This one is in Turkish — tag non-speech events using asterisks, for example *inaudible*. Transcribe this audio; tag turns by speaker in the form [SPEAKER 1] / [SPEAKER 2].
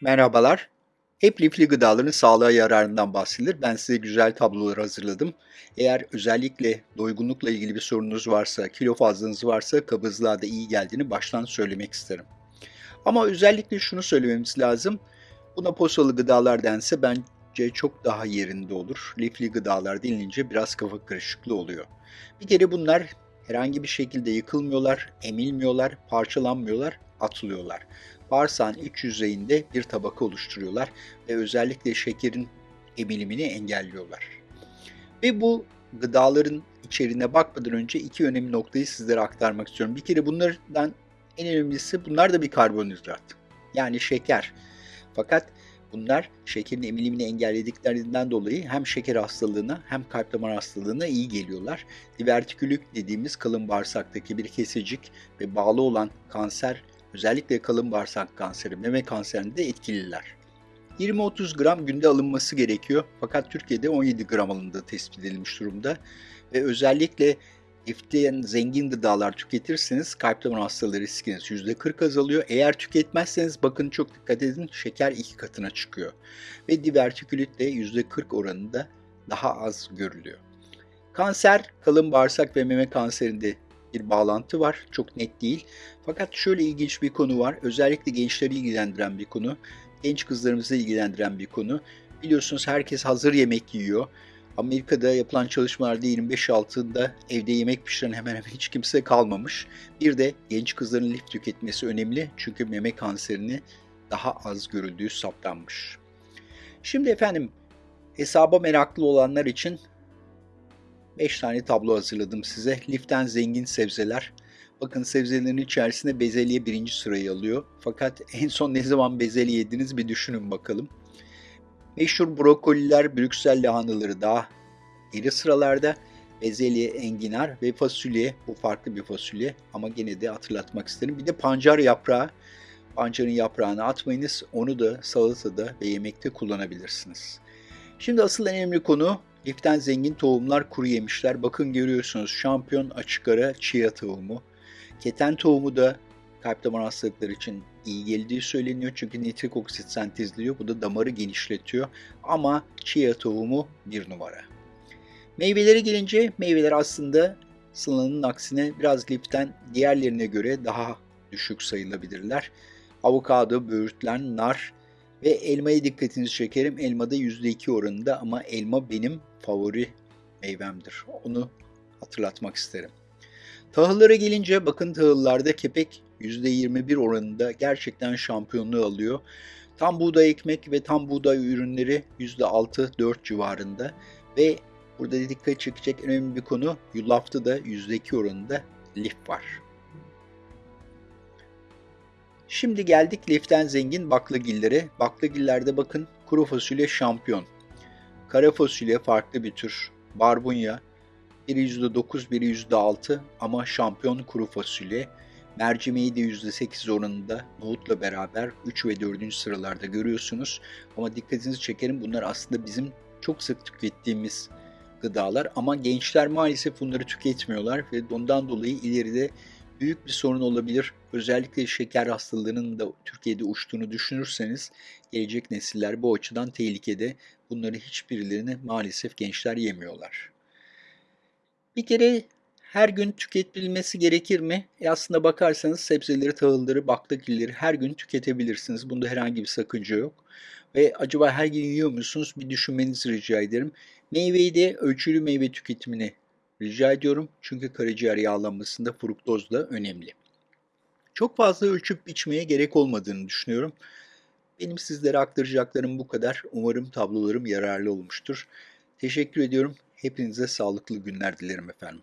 [SPEAKER 1] Merhabalar. Hep lifli gıdaların sağlığa yararından bahsedilir. Ben size güzel tablolar hazırladım. Eğer özellikle doygunlukla ilgili bir sorununuz varsa, kilo fazlanız varsa kabızlığa da iyi geldiğini baştan söylemek isterim. Ama özellikle şunu söylememiz lazım. Buna posalı gıdalar dense bence çok daha yerinde olur. Lifli gıdalar denilince biraz kafa karışıklığı oluyor. Bir kere bunlar herhangi bir şekilde yıkılmıyorlar, emilmiyorlar, parçalanmıyorlar, atılıyorlar bağırsağın iç yüzeyinde bir tabaka oluşturuyorlar ve özellikle şekerin emilimini engelliyorlar. Ve bu gıdaların içeriğine bakmadan önce iki önemli noktayı sizlere aktarmak istiyorum. Bir kere bunlardan en önemlisi bunlar da bir karbonhidrat. Yani şeker. Fakat bunlar şekerin emilimini engellediklerinden dolayı hem şeker hastalığına hem kalp damar hastalığına iyi geliyorlar. Divertikülük dediğimiz kalın bağırsaktaki bir kesicik ve bağlı olan kanser Özellikle kalın bağırsak kanseri, meme kanserinde de etkililer. 20-30 gram günde alınması gerekiyor. Fakat Türkiye'de 17 gram alındığı tespit edilmiş durumda. Ve özellikle liften zengin gıdalar tüketirseniz kalp damar hastalığı riskiniz %40 azalıyor. Eğer tüketmezseniz bakın çok dikkat edin şeker iki katına çıkıyor. Ve divertikülit de %40 oranında daha az görülüyor. Kanser, kalın bağırsak ve meme kanserinde bir bağlantı var. Çok net değil. Fakat şöyle ilginç bir konu var. Özellikle gençleri ilgilendiren bir konu. Genç kızlarımızı ilgilendiren bir konu. Biliyorsunuz herkes hazır yemek yiyor. Amerika'da yapılan çalışmalarda 25 altında evde yemek pişiren hemen hemen hiç kimse kalmamış. Bir de genç kızların lif tüketmesi önemli çünkü meme kanserini daha az görüldüğü saptanmış. Şimdi efendim hesaba meraklı olanlar için 5 tane tablo hazırladım size. Liften zengin sebzeler. Bakın sebzelerin içerisinde bezelye birinci sırayı alıyor. Fakat *laughs* en son ne zaman bezelye yediniz bir düşünün bakalım. Meşhur brokoliler, Brüksel lahanaları daha geri sıralarda. Bezelye, enginar ve fasulye. Bu farklı bir fasulye ama gene de hatırlatmak isterim. Bir de pancar yaprağı. Pancarın yaprağını atmayınız. Onu da salatada ve yemekte kullanabilirsiniz. Şimdi asıl en önemli konu Liften zengin tohumlar kuru yemişler. Bakın görüyorsunuz şampiyon açık ara chia tohumu. Keten tohumu da kalp damar hastalıkları için iyi geldiği söyleniyor. Çünkü nitrik oksit sentezliyor. Bu da damarı genişletiyor. Ama chia tohumu bir numara. Meyvelere gelince meyveler aslında sınanın aksine biraz liften diğerlerine göre daha düşük sayılabilirler. Avokado, böğürtlen, nar ve elmaya dikkatinizi çekerim. Elmada %2 oranında ama elma benim favori meyvemdir. Onu hatırlatmak isterim. Tahıllara gelince bakın tahıllarda kepek %21 oranında gerçekten şampiyonluğu alıyor. Tam buğday ekmek ve tam buğday ürünleri %6-4 civarında ve burada dikkat çekecek önemli bir konu yulafta da %2 oranında lif var. Şimdi geldik liften zengin baklagillere. Baklagillerde bakın kuru fasulye şampiyon. Kara fasulye farklı bir tür. Barbunya biri %9, biri %6 ama şampiyon kuru fasulye. Mercimeği de %8 oranında nohutla beraber 3 ve 4. sıralarda görüyorsunuz. Ama dikkatinizi çekerim bunlar aslında bizim çok sık tükettiğimiz gıdalar ama gençler maalesef bunları tüketmiyorlar ve ondan dolayı ileride büyük bir sorun olabilir. Özellikle şeker hastalığının da Türkiye'de uçtuğunu düşünürseniz gelecek nesiller bu açıdan tehlikede. Bunları hiçbirilerini maalesef gençler yemiyorlar. Bir kere her gün tüketilmesi gerekir mi? E aslında bakarsanız sebzeleri, tahılları, baklagilleri her gün tüketebilirsiniz. Bunda herhangi bir sakınca yok. Ve acaba her gün yiyor musunuz? Bir düşünmenizi rica ederim. Meyveyi de ölçülü meyve tüketimini rica ediyorum. Çünkü karaciğer yağlanmasında fruktoz da önemli. Çok fazla ölçüp içmeye gerek olmadığını düşünüyorum. Benim sizlere aktaracaklarım bu kadar. Umarım tablolarım yararlı olmuştur. Teşekkür ediyorum. Hepinize sağlıklı günler dilerim efendim.